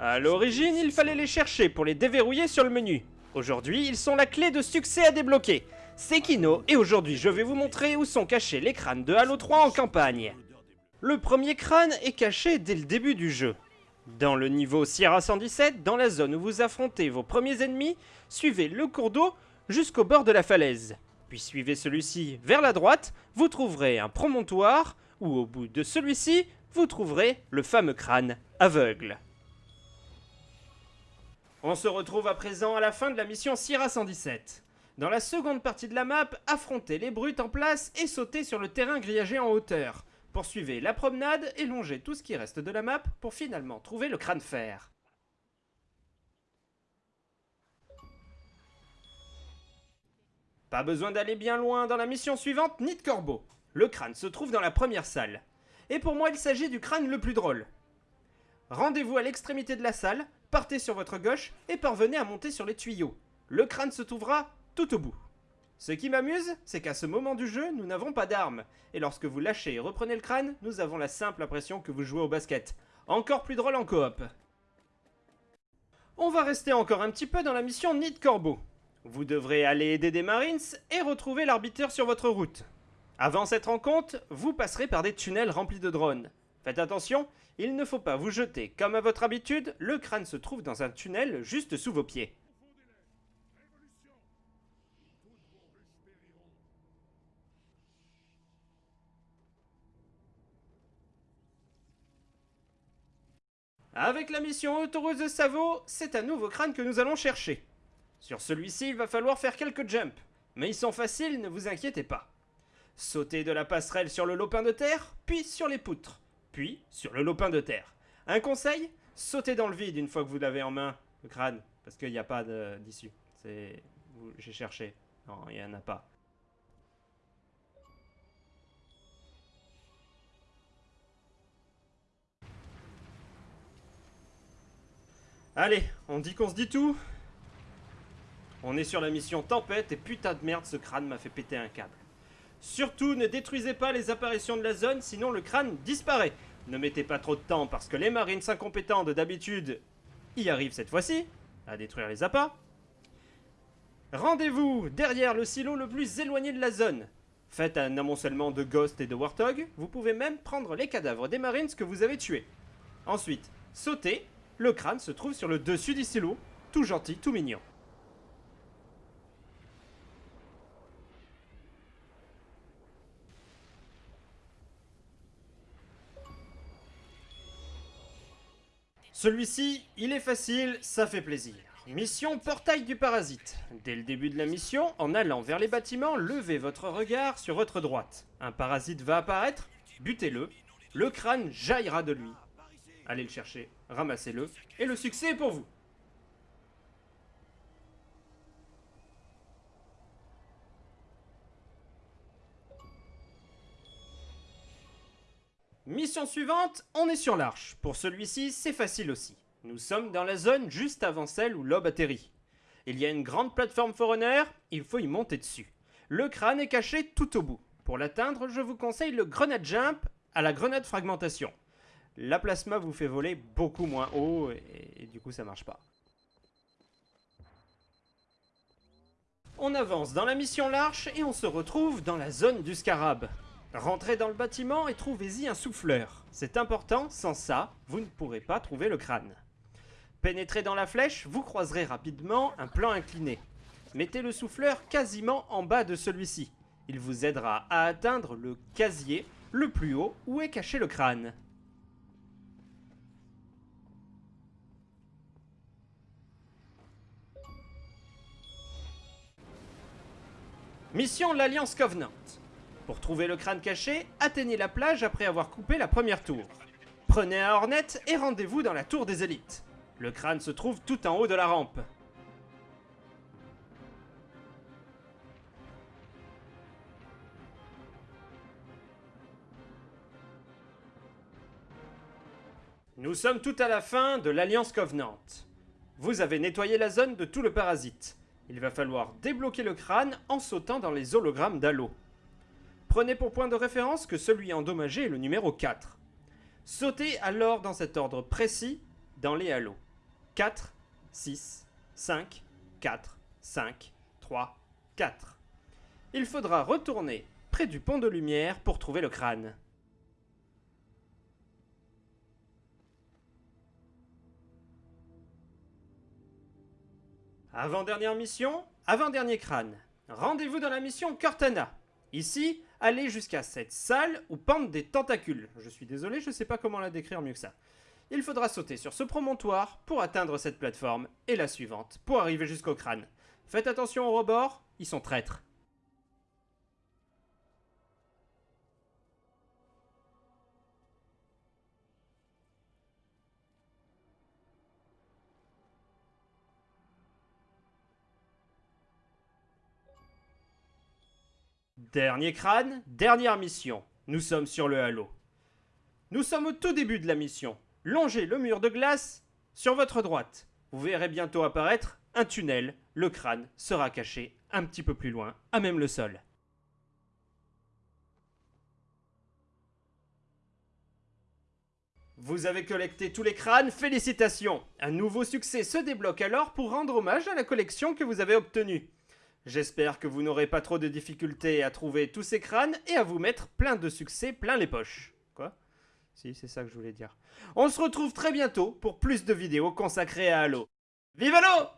À l'origine, il fallait les chercher pour les déverrouiller sur le menu. Aujourd'hui, ils sont la clé de succès à débloquer. C'est Kino, et aujourd'hui je vais vous montrer où sont cachés les crânes de Halo 3 en campagne. Le premier crâne est caché dès le début du jeu. Dans le niveau Sierra 117, dans la zone où vous affrontez vos premiers ennemis, suivez le cours d'eau jusqu'au bord de la falaise. Puis suivez celui-ci vers la droite, vous trouverez un promontoire, où au bout de celui-ci, vous trouverez le fameux crâne aveugle. On se retrouve à présent à la fin de la mission Sierra 117. Dans la seconde partie de la map, affrontez les brutes en place et sautez sur le terrain grillagé en hauteur. Poursuivez la promenade et longez tout ce qui reste de la map pour finalement trouver le crâne fer. Pas besoin d'aller bien loin dans la mission suivante, ni de corbeau. Le crâne se trouve dans la première salle. Et pour moi, il s'agit du crâne le plus drôle. Rendez-vous à l'extrémité de la salle, partez sur votre gauche et parvenez à monter sur les tuyaux. Le crâne se trouvera tout au bout. Ce qui m'amuse, c'est qu'à ce moment du jeu, nous n'avons pas d'armes. Et lorsque vous lâchez et reprenez le crâne, nous avons la simple impression que vous jouez au basket. Encore plus drôle en coop. On va rester encore un petit peu dans la mission Nid Corbeau. Vous devrez aller aider des Marines et retrouver l'arbitre sur votre route. Avant cette rencontre, vous passerez par des tunnels remplis de drones. Faites attention, il ne faut pas vous jeter. Comme à votre habitude, le crâne se trouve dans un tunnel juste sous vos pieds. Avec la mission autoroute de Savo, c'est un nouveau crâne que nous allons chercher. Sur celui-ci, il va falloir faire quelques jumps, mais ils sont faciles, ne vous inquiétez pas. Sautez de la passerelle sur le lopin de terre, puis sur les poutres, puis sur le lopin de terre. Un conseil Sautez dans le vide une fois que vous l'avez en main, le crâne, parce qu'il n'y a pas d'issue. J'ai cherché. Non, il n'y en a pas. Allez, on dit qu'on se dit tout On est sur la mission Tempête et putain de merde, ce crâne m'a fait péter un câble. Surtout, ne détruisez pas les apparitions de la zone, sinon le crâne disparaît. Ne mettez pas trop de temps parce que les marines incompétents de d'habitude y arrivent cette fois-ci, à détruire les appâts. Rendez-vous derrière le silo le plus éloigné de la zone. Faites un amoncellement de Ghost et de Warthog. Vous pouvez même prendre les cadavres des marines que vous avez tués. Ensuite, sautez le crâne se trouve sur le dessus du silo, tout gentil, tout mignon. Celui-ci, il est facile, ça fait plaisir. Mission Portail du Parasite. Dès le début de la mission, en allant vers les bâtiments, levez votre regard sur votre droite. Un parasite va apparaître, butez-le, le crâne jaillira de lui. Allez le chercher, ramassez-le, et le succès est pour vous. Mission suivante, on est sur l'arche. Pour celui-ci, c'est facile aussi. Nous sommes dans la zone juste avant celle où l'aube atterrit. Il y a une grande plateforme Forerunner, il faut y monter dessus. Le crâne est caché tout au bout. Pour l'atteindre, je vous conseille le grenade jump à la grenade fragmentation la plasma vous fait voler beaucoup moins haut et, du coup ça marche pas. On avance dans la mission L'Arche et on se retrouve dans la zone du scarab. Rentrez dans le bâtiment et trouvez-y un souffleur. C'est important, sans ça, vous ne pourrez pas trouver le crâne. Pénétrez dans la flèche, vous croiserez rapidement un plan incliné. Mettez le souffleur quasiment en bas de celui-ci. Il vous aidera à atteindre le casier le plus haut où est caché le crâne. Mission l'Alliance Covenant. Pour trouver le crâne caché, atteignez la plage après avoir coupé la première tour. Prenez un Hornet et rendez-vous dans la tour des élites. Le crâne se trouve tout en haut de la rampe. Nous sommes tout à la fin de l'Alliance Covenant. Vous avez nettoyé la zone de tout le parasite. Il va falloir débloquer le crâne en sautant dans les hologrammes d'Halo. Prenez pour point de référence que celui endommagé est le numéro 4. Sautez alors dans cet ordre précis dans les halos. 4, 6, 5, 4, 5, 3, 4. Il faudra retourner près du pont de lumière pour trouver le crâne. Avant-dernière mission, avant-dernier crâne. Rendez-vous dans la mission Cortana. Ici, allez jusqu'à cette salle où pendent des tentacules. Je suis désolé, je ne sais pas comment la décrire mieux que ça. Il faudra sauter sur ce promontoire pour atteindre cette plateforme et la suivante pour arriver jusqu'au crâne. Faites attention aux rebords, ils sont traîtres. Dernier crâne, dernière mission. Nous sommes sur le halo. Nous sommes au tout début de la mission. Longez le mur de glace sur votre droite. Vous verrez bientôt apparaître un tunnel. Le crâne sera caché un petit peu plus loin, à même le sol. Vous avez collecté tous les crânes, félicitations Un nouveau succès se débloque alors pour rendre hommage à la collection que vous avez obtenue. J'espère que vous n'aurez pas trop de difficultés à trouver tous ces crânes et à vous mettre plein de succès plein les poches. Quoi? Si, c'est ça que je voulais dire. On se retrouve très bientôt pour plus de vidéos consacrées à Halo. Vive Halo